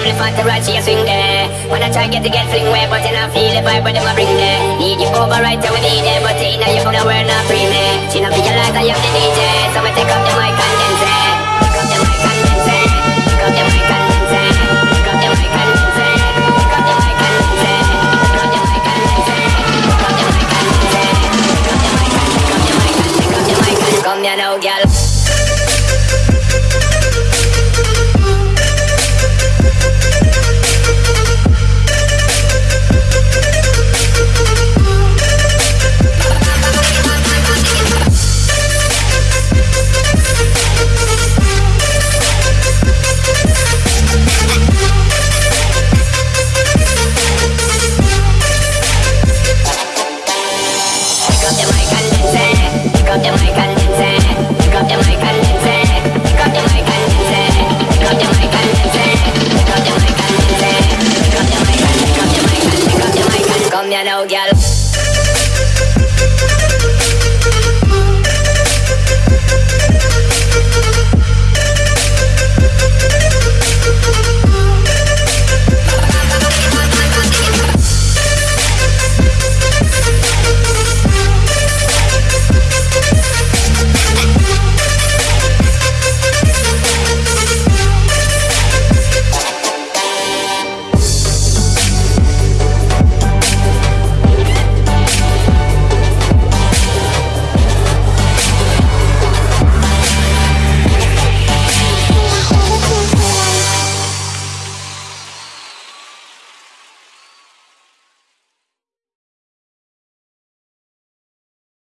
only for the right, she a swing there When I try get the get fling way, but then I feel the vibe, but them a bring there Need you over right away, with there, but ain't know you gonna wear not free me She not realize I am the DJ, so I take up the mic and dance it Take up the mic and dance it Take up the mic and dance it Take up the mic and dance it Come here now, girl. now, girl.